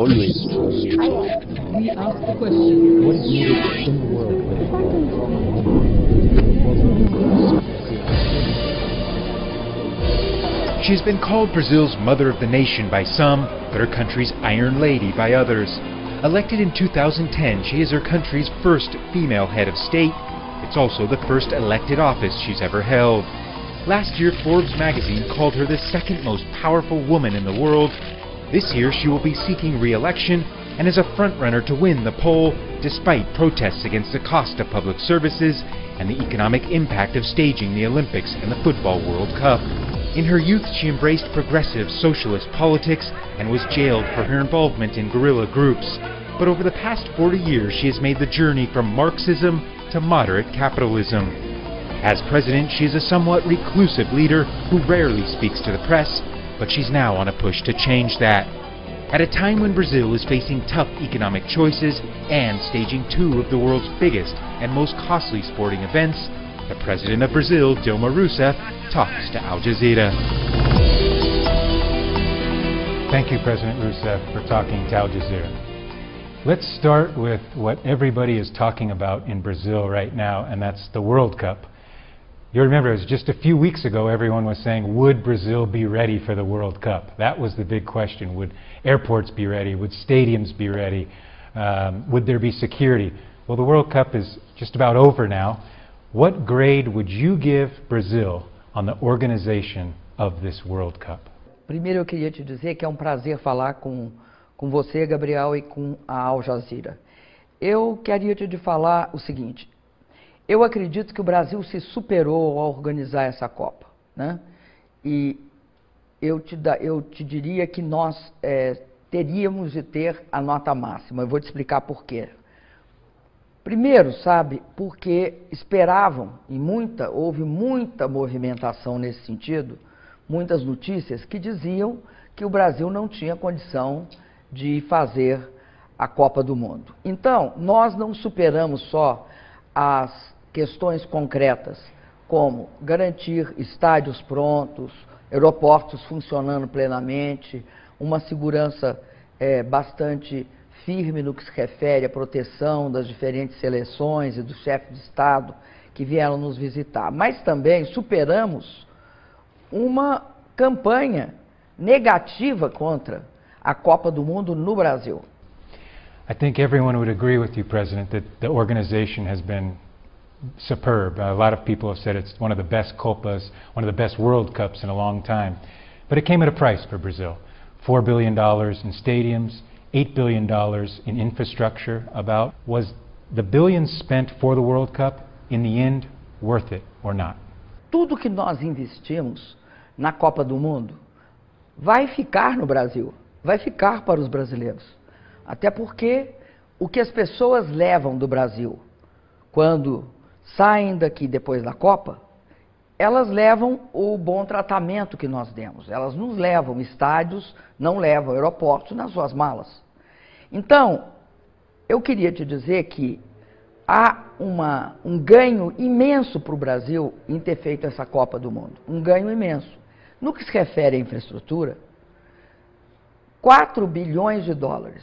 Always. We ask the question, what is needed in the world She has been called Brazil's mother of the nation by some, but her country's Iron Lady by others. Elected in 2010, she is her country's first female head of state. It's also the first elected office she's ever held. Last year, Forbes magazine called her the second most powerful woman in the world. This year, she will be seeking re-election and is a frontrunner to win the poll, despite protests against the cost of public services and the economic impact of staging the Olympics and the Football World Cup. In her youth, she embraced progressive socialist politics and was jailed for her involvement in guerrilla groups. But over the past 40 years, she has made the journey from Marxism to moderate capitalism. As president, she is a somewhat reclusive leader who rarely speaks to the press, but she's now on a push to change that. At a time when Brazil is facing tough economic choices and staging two of the world's biggest and most costly sporting events, the president of Brazil, Dilma Rousseff, talks to Al Jazeera. Thank you, President Rousseff, for talking to Al Jazeera. Let's start with what everybody is talking about in Brazil right now, and that's the World Cup. You remember, it was just a few weeks ago, everyone was saying, would Brazil be ready for the World Cup? That was the big question. Would airports be ready? Would stadiums be ready? Um, would there be security? Well, the World Cup is just about over now. What grade would you give Brazil on the organization of this World Cup? Primeiro eu queria te dizer que é um prazer falar com, com você, Gabriel, e com a Al Jazeera. Eu queria te falar o seguinte, eu acredito que o Brasil se superou ao organizar essa Copa, né? E eu te, da, eu te diria que nós é, teríamos de ter a nota máxima. Eu vou te explicar por quê. Primeiro, sabe, porque esperavam, e muita, houve muita movimentação nesse sentido, muitas notícias que diziam que o Brasil não tinha condição de fazer a Copa do Mundo. Então, nós não superamos só as questões concretas, como garantir estádios prontos, aeroportos funcionando plenamente, uma segurança é, bastante firme no que se refere à proteção das diferentes seleções e dos chefes de Estado que vieram nos visitar. Mas também superamos uma campanha negativa contra a Copa do Mundo no Brasil. I think everyone would agree with you, President, that the organization has been superb. A lot of people have said it's one of the best Copas, one of the best World Cups in a long time. But it came at a price for Brazil. $4 billion in stadiums, $8 billion in infrastructure about. Was the billions spent for the World Cup, in the end, worth it or not? Tudo que nós investimos na Copa do Mundo vai ficar no Brasil, vai ficar para os brasileiros. Até porque o que as pessoas levam do Brasil quando saem daqui depois da Copa, elas levam o bom tratamento que nós demos. Elas nos levam estádios, não levam aeroportos nas suas malas. Então, eu queria te dizer que há uma, um ganho imenso para o Brasil em ter feito essa Copa do Mundo. Um ganho imenso. No que se refere à infraestrutura, 4 bilhões de dólares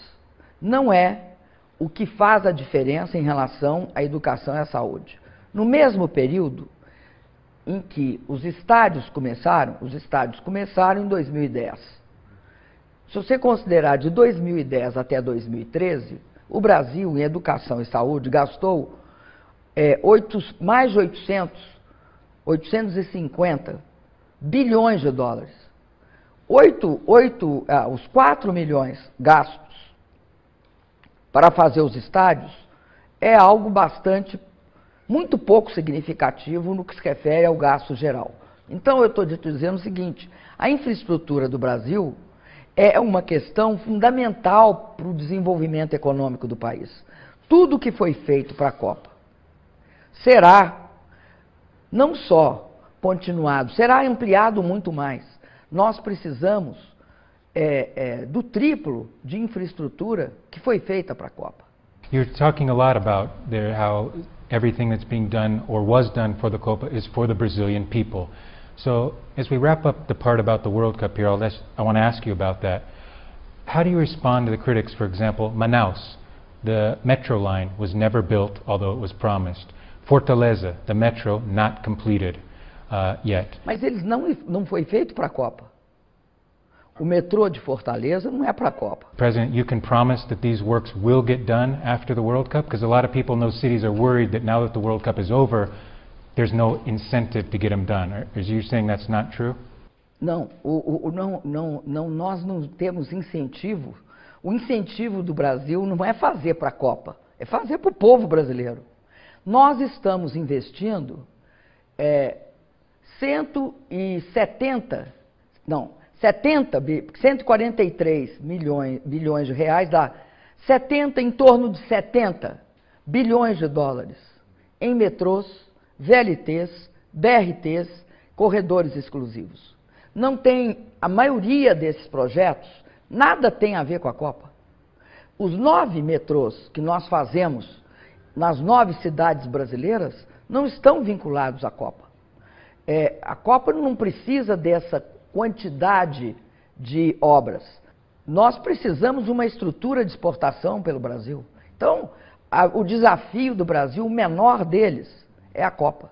não é o que faz a diferença em relação à educação e à saúde. No mesmo período em que os estádios começaram, os estádios começaram em 2010. Se você considerar de 2010 até 2013, o Brasil, em educação e saúde, gastou é, 8, mais de 800, 850 bilhões de dólares. 8, 8, ah, os 4 milhões gastos para fazer os estádios é algo bastante, muito pouco significativo no que se refere ao gasto geral. Então, eu estou dizendo o seguinte: a infraestrutura do Brasil é uma questão fundamental para o desenvolvimento econômico do país. Tudo que foi feito para a Copa será não só continuado, será ampliado muito mais. Nós precisamos é, é, do triplo de infraestrutura que foi feita para a Copa. You're talking a lot about there how everything that's being done or was done for the Copa is for the Brazilian people. So as we wrap up the part about the World Cup here, I want to ask you about that. How do you respond to the critics, for example, Manaus, the metro line was never built, although it was promised. Fortaleza, the metro not completed uh, yet. Mas eles não, não foi feito para a Copa. O metrô de Fortaleza não é para a Copa. President, you can promise that these works will get done after the World Cup? Because a lot of people in those cities are worried that now that the World Cup is over, there's no incentive to get them done. Are, are you saying that's not true? Não, o, o, não, não, não, nós não temos incentivo. O incentivo do Brasil não é fazer para a Copa, é fazer para o povo brasileiro. Nós estamos investindo é, 170, não, 70, 143 milhões, bilhões de reais, dá 70, em torno de 70 bilhões de dólares em metrôs, VLTs, BRTs, corredores exclusivos. Não tem, a maioria desses projetos, nada tem a ver com a Copa. Os nove metrôs que nós fazemos nas nove cidades brasileiras não estão vinculados à Copa. É, a Copa não precisa dessa quantidade de obras. Nós precisamos de uma estrutura de exportação pelo Brasil. Então, a, o desafio do Brasil, o menor deles, é a Copa.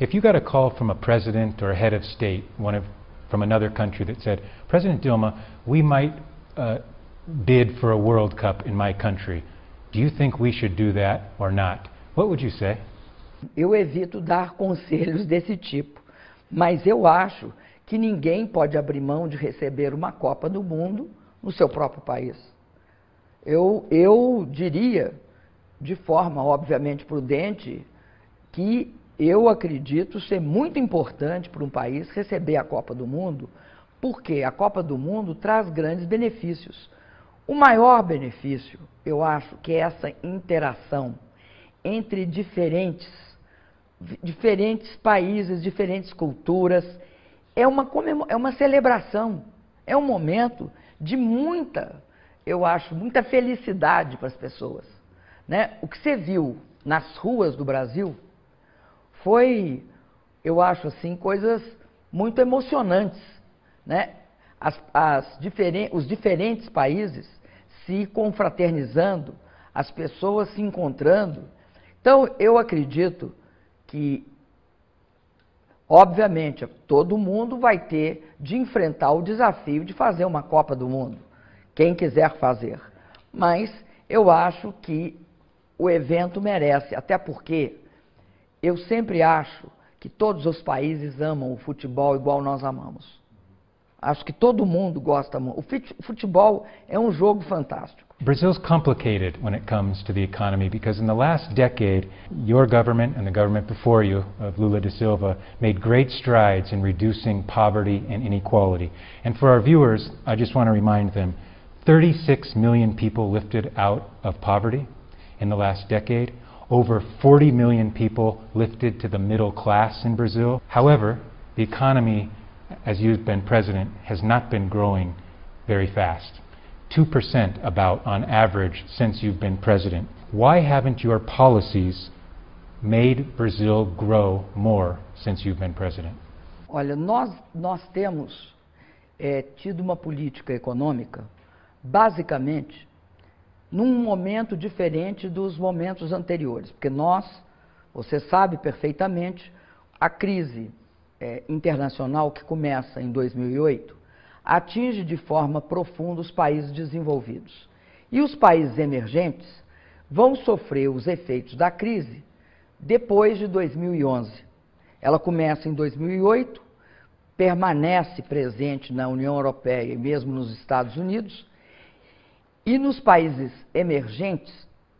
If you got a call from a president or a head of state, one of from another country that said, President Dilma, we might uh, bid for a World Cup in my country. Do you think we should do that or not? What would you say? Eu evito dar conselhos desse tipo, mas eu acho que ninguém pode abrir mão de receber uma Copa do Mundo no seu próprio país. Eu, eu diria, de forma obviamente prudente, que eu acredito ser muito importante para um país receber a Copa do Mundo, porque a Copa do Mundo traz grandes benefícios. O maior benefício, eu acho, que é essa interação entre diferentes, diferentes países, diferentes culturas. É uma, é uma celebração, é um momento de muita, eu acho, muita felicidade para as pessoas. Né? O que você viu nas ruas do Brasil foi, eu acho assim, coisas muito emocionantes, né? As, as diferen os diferentes países se confraternizando, as pessoas se encontrando. Então, eu acredito que, obviamente, todo mundo vai ter de enfrentar o desafio de fazer uma Copa do Mundo, quem quiser fazer. Mas eu acho que o evento merece, até porque eu sempre acho que todos os países amam o futebol igual nós amamos. Acho que todo mundo gosta. O futebol é um jogo fantástico. Brazil's complicated when it comes to the economy because in the last decade, your government and the government before you, of Lula da Silva, made great strides in reducing poverty and inequality. And for our viewers, I just want to remind them 36 million people lifted out of poverty in the last decade over 40 million people lifted to the middle class in Brazil. However, the economy, as you've been president, has not been growing very fast. 2% about on average since you've been president. Why haven't your policies made Brazil grow more since you've been president? Olha, nós, nós temos é, tido uma política econômica basicamente num momento diferente dos momentos anteriores, porque nós, você sabe perfeitamente, a crise é, internacional que começa em 2008 atinge de forma profunda os países desenvolvidos. E os países emergentes vão sofrer os efeitos da crise depois de 2011. Ela começa em 2008, permanece presente na União Europeia e mesmo nos Estados Unidos e nos países emergentes,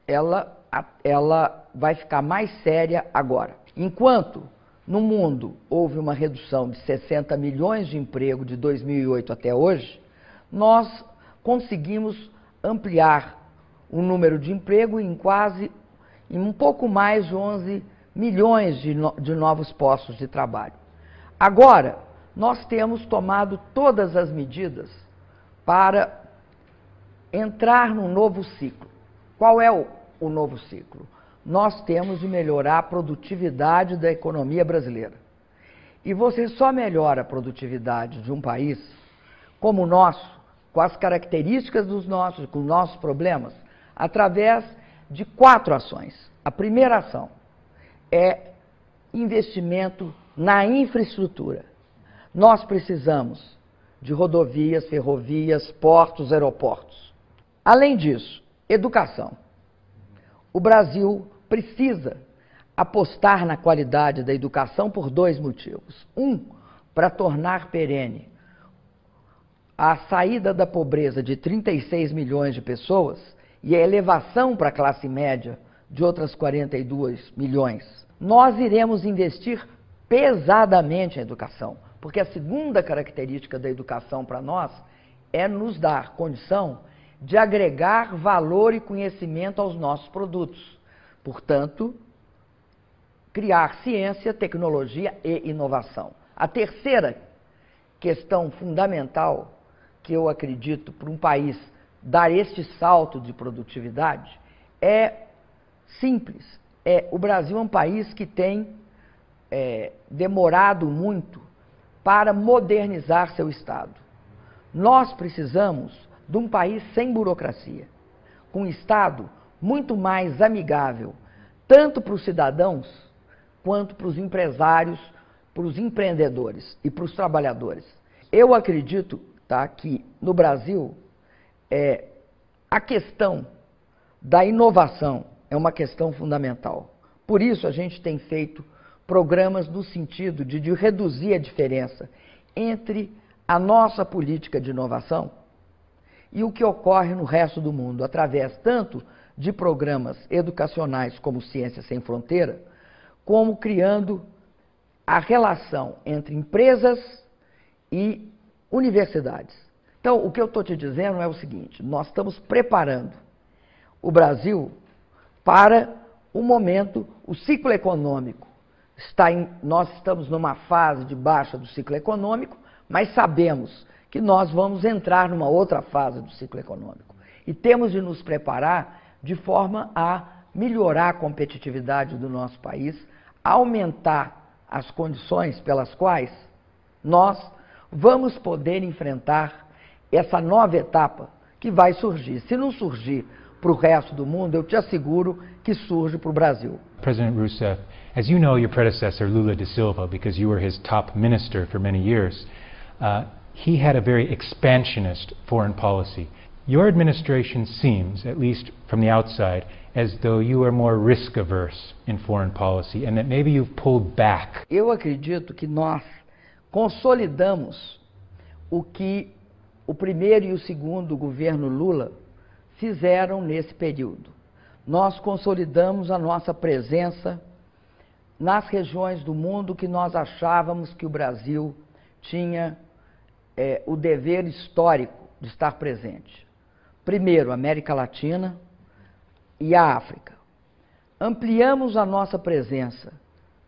ela, ela vai ficar mais séria agora. Enquanto no mundo houve uma redução de 60 milhões de emprego de 2008 até hoje, nós conseguimos ampliar o número de emprego em quase, em um pouco mais de 11 milhões de, no, de novos postos de trabalho. Agora, nós temos tomado todas as medidas para entrar num novo ciclo. Qual é o, o novo ciclo? Nós temos de melhorar a produtividade da economia brasileira. E você só melhora a produtividade de um país como o nosso com as características dos nossos, com os nossos problemas, através de quatro ações. A primeira ação é investimento na infraestrutura. Nós precisamos de rodovias, ferrovias, portos, aeroportos. Além disso, educação. O Brasil precisa apostar na qualidade da educação por dois motivos. Um, para tornar perene a saída da pobreza de 36 milhões de pessoas e a elevação para a classe média de outras 42 milhões. Nós iremos investir pesadamente em educação, porque a segunda característica da educação para nós é nos dar condição de agregar valor e conhecimento aos nossos produtos. Portanto, criar ciência, tecnologia e inovação. A terceira questão fundamental que eu acredito para um país dar este salto de produtividade é simples. É, o Brasil é um país que tem é, demorado muito para modernizar seu Estado. Nós precisamos de um país sem burocracia, com um Estado muito mais amigável, tanto para os cidadãos quanto para os empresários, para os empreendedores e para os trabalhadores. Eu acredito tá, que no Brasil é, a questão da inovação é uma questão fundamental. Por isso a gente tem feito programas no sentido de, de reduzir a diferença entre a nossa política de inovação e o que ocorre no resto do mundo, através tanto de programas educacionais como Ciência Sem Fronteira, como criando a relação entre empresas e universidades. Então, o que eu estou te dizendo é o seguinte: nós estamos preparando o Brasil para o momento, o ciclo econômico. Está em, nós estamos numa fase de baixa do ciclo econômico, mas sabemos que nós vamos entrar numa outra fase do ciclo econômico. E temos de nos preparar de forma a melhorar a competitividade do nosso país, aumentar as condições pelas quais nós vamos poder enfrentar essa nova etapa que vai surgir. Se não surgir para o resto do mundo, eu te asseguro que surge para o Brasil. President Rousseff, as you know your predecessor Lula da Silva, because you were his top minister for many years, uh, he had a very expansionist foreign policy. Your administration seems, at least from the outside, as though you are more risk averse in foreign policy and that maybe you've pulled back. Eu acredito que nós consolidamos o que o primeiro e o segundo governo Lula fizeram nesse período. Nós consolidamos a nossa presença nas regiões do mundo que nós achávamos que o Brasil tinha é, o dever histórico de estar presente. Primeiro, América Latina e a África. Ampliamos a nossa presença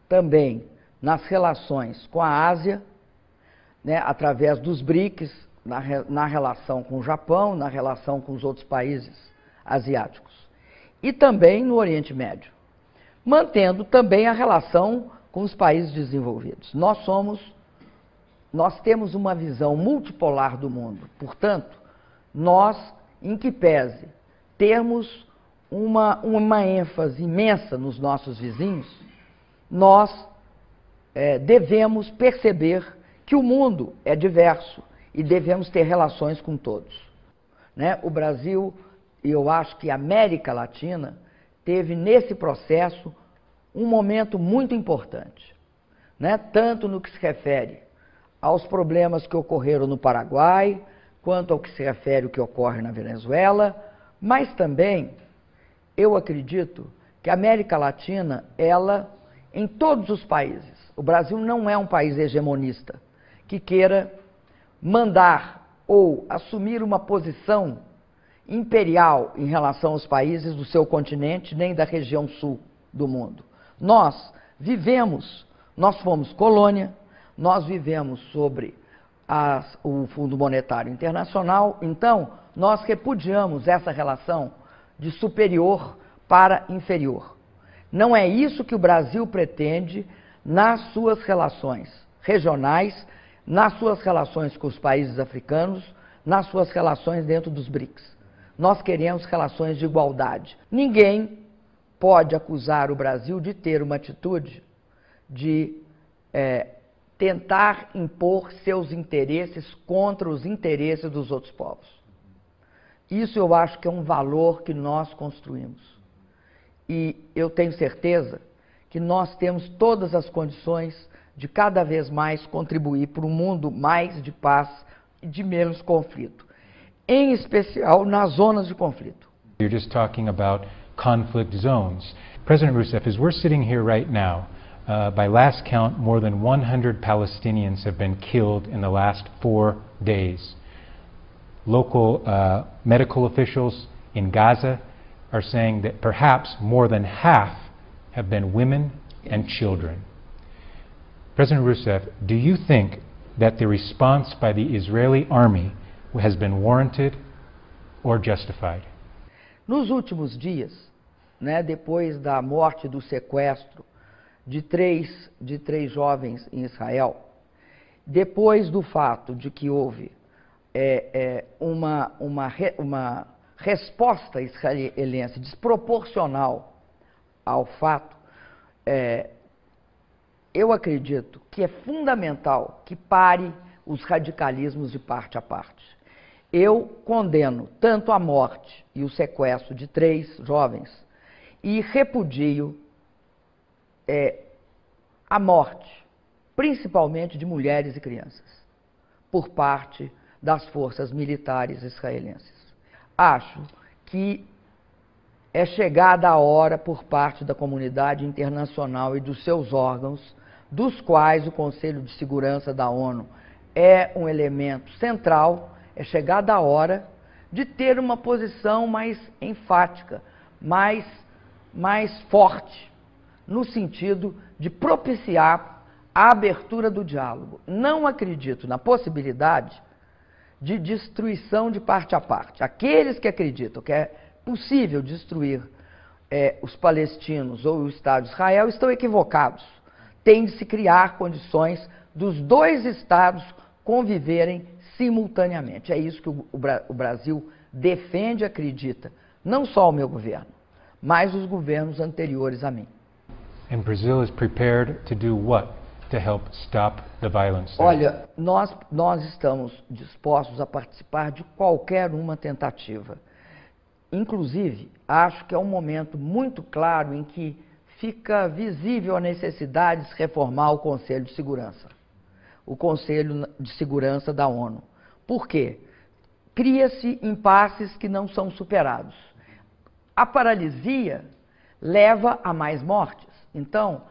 também nas relações com a Ásia né, através dos BRICS, na, na relação com o Japão, na relação com os outros países asiáticos. E também no Oriente Médio, mantendo também a relação com os países desenvolvidos. Nós somos, nós temos uma visão multipolar do mundo. Portanto, nós, em que pese termos uma, uma ênfase imensa nos nossos vizinhos, nós é, devemos perceber que o mundo é diverso e devemos ter relações com todos. Né? O Brasil, e eu acho que a América Latina, teve nesse processo um momento muito importante, né? tanto no que se refere aos problemas que ocorreram no Paraguai, quanto ao que se refere ao que ocorre na Venezuela, mas também eu acredito que a América Latina, ela, em todos os países, o Brasil não é um país hegemonista, que queira mandar ou assumir uma posição imperial em relação aos países do seu continente, nem da região sul do mundo. Nós vivemos, nós fomos colônia, nós vivemos sobre as, o Fundo Monetário Internacional, então nós repudiamos essa relação de superior para inferior. Não é isso que o Brasil pretende nas suas relações regionais nas suas relações com os países africanos, nas suas relações dentro dos BRICS. Nós queremos relações de igualdade. Ninguém pode acusar o Brasil de ter uma atitude de é, tentar impor seus interesses contra os interesses dos outros povos. Isso eu acho que é um valor que nós construímos. E eu tenho certeza que nós temos todas as condições de cada vez mais contribuir para um mundo mais de paz e de menos conflito, em especial nas zonas de conflito. You're just talking about conflict zones. President Rousseff, as we're sitting here right now, uh, by last count, more than 100 Palestinians have been killed in the last four days. Local uh, medical officials in Gaza are saying that perhaps more than half have been women and children. President Rousseff, do you think that the response by the Israeli army has been warranted or justified? Nos últimos dias, né, depois da morte do sequestro de três, de três jovens em Israel, depois do fato de que houve é, é, uma, uma, uma resposta israelense desproporcional ao fato, é, eu acredito que é fundamental que pare os radicalismos de parte a parte. Eu condeno tanto a morte e o sequestro de três jovens e repudio é, a morte, principalmente de mulheres e crianças, por parte das forças militares israelenses. Acho que é chegada a hora por parte da comunidade internacional e dos seus órgãos dos quais o Conselho de Segurança da ONU é um elemento central, é chegada a hora de ter uma posição mais enfática, mais, mais forte, no sentido de propiciar a abertura do diálogo. Não acredito na possibilidade de destruição de parte a parte. Aqueles que acreditam que é possível destruir é, os palestinos ou o Estado de Israel estão equivocados tem de se criar condições dos dois estados conviverem simultaneamente. É isso que o, o Brasil defende e acredita. Não só o meu governo, mas os governos anteriores a mim. And Brazil is prepared to do what to help stop the violence? Olha, nós nós estamos dispostos a participar de qualquer uma tentativa. Inclusive, acho que é um momento muito claro em que fica visível a necessidade de se reformar o Conselho de Segurança, o Conselho de Segurança da ONU. Por quê? Cria-se impasses que não são superados. A paralisia leva a mais mortes. Então,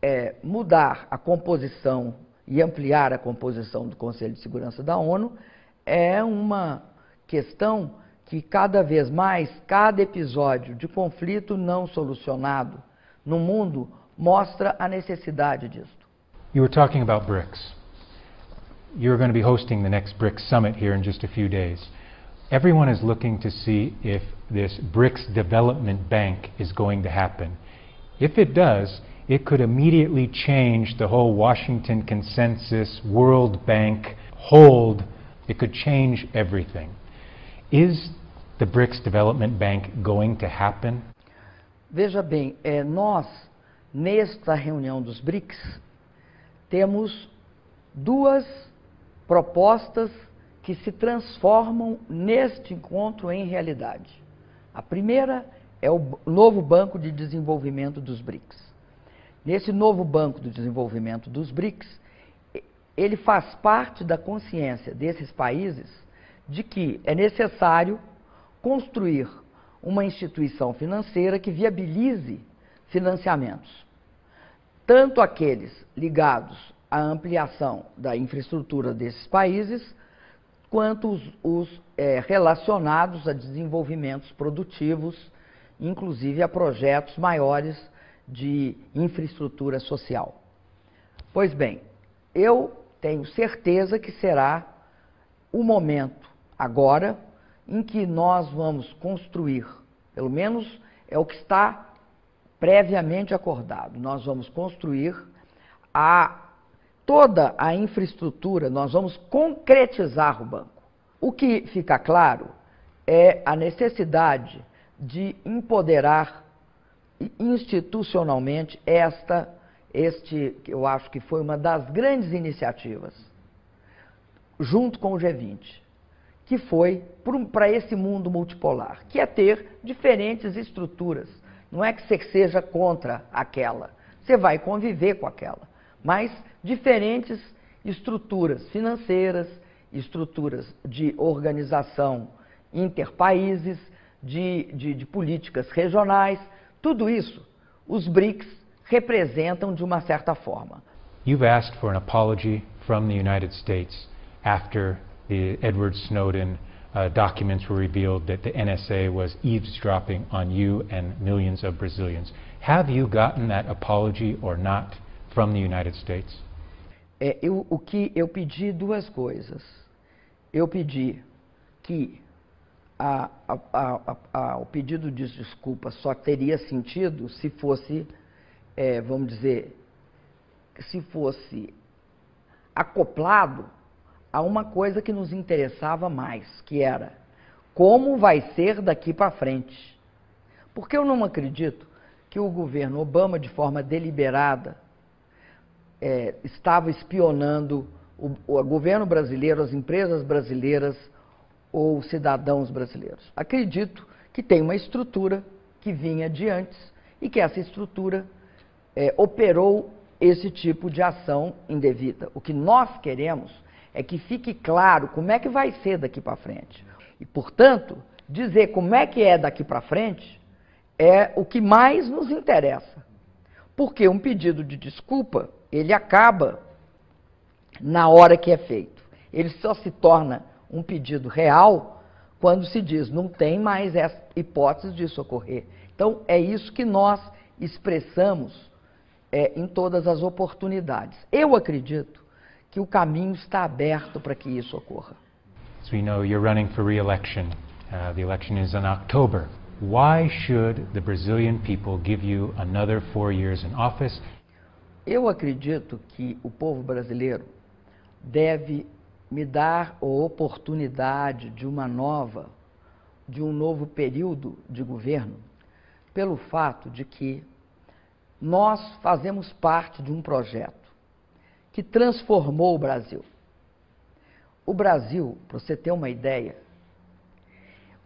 é, mudar a composição e ampliar a composição do Conselho de Segurança da ONU é uma questão que cada vez mais, cada episódio de conflito não solucionado no mundo mostra a necessidade disto. You were talking about BRICS. You're going to be hosting the next BRICS summit here in just a few days. Everyone is looking to see if this BRICS Development Bank is going to happen. If it does, it could immediately change the whole Washington Consensus, World Bank hold. It could change everything. Is the BRICS Development Bank going to happen? Veja bem, é, nós, nesta reunião dos BRICS, temos duas propostas que se transformam neste encontro em realidade. A primeira é o novo Banco de Desenvolvimento dos BRICS. Nesse novo Banco de Desenvolvimento dos BRICS, ele faz parte da consciência desses países de que é necessário construir uma instituição financeira que viabilize financiamentos, tanto aqueles ligados à ampliação da infraestrutura desses países, quanto os, os é, relacionados a desenvolvimentos produtivos, inclusive a projetos maiores de infraestrutura social. Pois bem, eu tenho certeza que será o momento agora em que nós vamos construir, pelo menos é o que está previamente acordado, nós vamos construir a, toda a infraestrutura, nós vamos concretizar o banco. O que fica claro é a necessidade de empoderar institucionalmente esta, este, eu acho que foi uma das grandes iniciativas, junto com o G20, que foi para esse mundo multipolar, que é ter diferentes estruturas. Não é que você seja contra aquela, você vai conviver com aquela, mas diferentes estruturas financeiras, estruturas de organização interpaíses, de, de, de políticas regionais, tudo isso os BRICS representam de uma certa forma. You've asked for an apology from the United States after the Edward Snowden uh, documents were revealed that the NSA was eavesdropping on you and millions of Brazilians. Have you gotten that apology or not from the United States? É, eu, o que eu pedi duas coisas. Eu pedi que a, a, a, o pedido de desculpa só teria sentido se fosse, é, vamos dizer, se fosse acoplado a uma coisa que nos interessava mais, que era como vai ser daqui para frente. Porque eu não acredito que o governo Obama, de forma deliberada, é, estava espionando o, o governo brasileiro, as empresas brasileiras ou cidadãos brasileiros. Acredito que tem uma estrutura que vinha de antes e que essa estrutura é, operou esse tipo de ação indevida. O que nós queremos é que fique claro como é que vai ser daqui para frente. E, portanto, dizer como é que é daqui para frente é o que mais nos interessa. Porque um pedido de desculpa, ele acaba na hora que é feito. Ele só se torna um pedido real quando se diz não tem mais essa hipótese disso ocorrer. Então, é isso que nós expressamos é, em todas as oportunidades. Eu acredito que o caminho está aberto para que isso ocorra. As we know, you're running for re-election. Uh, the election is in October. Why should the Brazilian people give you another four years in office? Eu acredito que o povo brasileiro deve me dar a oportunidade de uma nova, de um novo período de governo, pelo fato de que nós fazemos parte de um projeto que transformou o Brasil. O Brasil, para você ter uma ideia,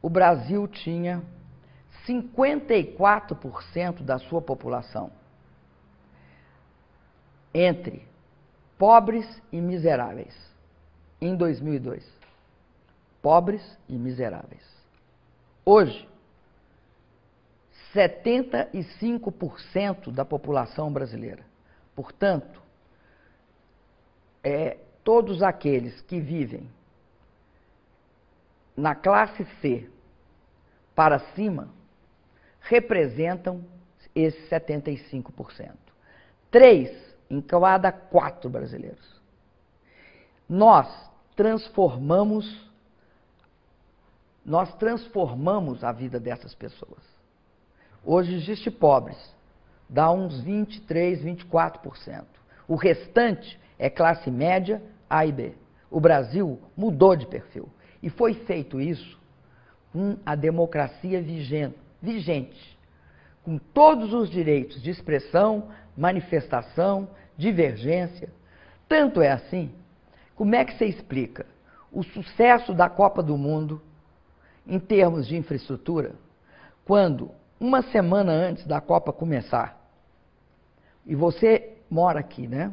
o Brasil tinha 54% da sua população entre pobres e miseráveis em 2002. Pobres e miseráveis. Hoje, 75% da população brasileira. Portanto, é, todos aqueles que vivem na classe C para cima representam esses 75%. Três em cada quatro brasileiros. Nós transformamos nós transformamos a vida dessas pessoas. Hoje existe pobres, dá uns 23, 24%. O restante é classe média A e B. O Brasil mudou de perfil. E foi feito isso com a democracia vigente, com todos os direitos de expressão, manifestação, divergência. Tanto é assim como é que você explica o sucesso da Copa do Mundo em termos de infraestrutura quando, uma semana antes da Copa começar, e você mora aqui, né?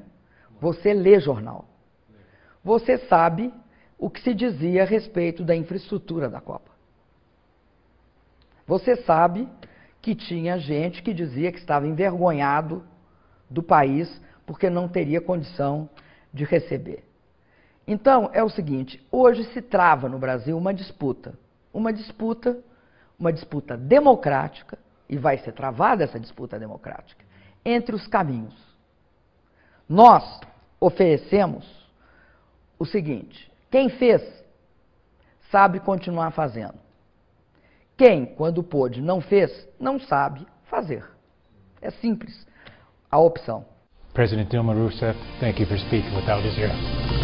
Você lê jornal. Você sabe o que se dizia a respeito da infraestrutura da Copa. Você sabe que tinha gente que dizia que estava envergonhado do país porque não teria condição de receber. Então, é o seguinte, hoje se trava no Brasil uma disputa, uma disputa, uma disputa democrática, e vai ser travada essa disputa democrática, entre os caminhos. Nós oferecemos o seguinte, quem fez, sabe continuar fazendo. Quem, quando pôde, não fez, não sabe fazer. É simples a opção. President Dilma Rousseff, thank you for speaking with Al Jazeera.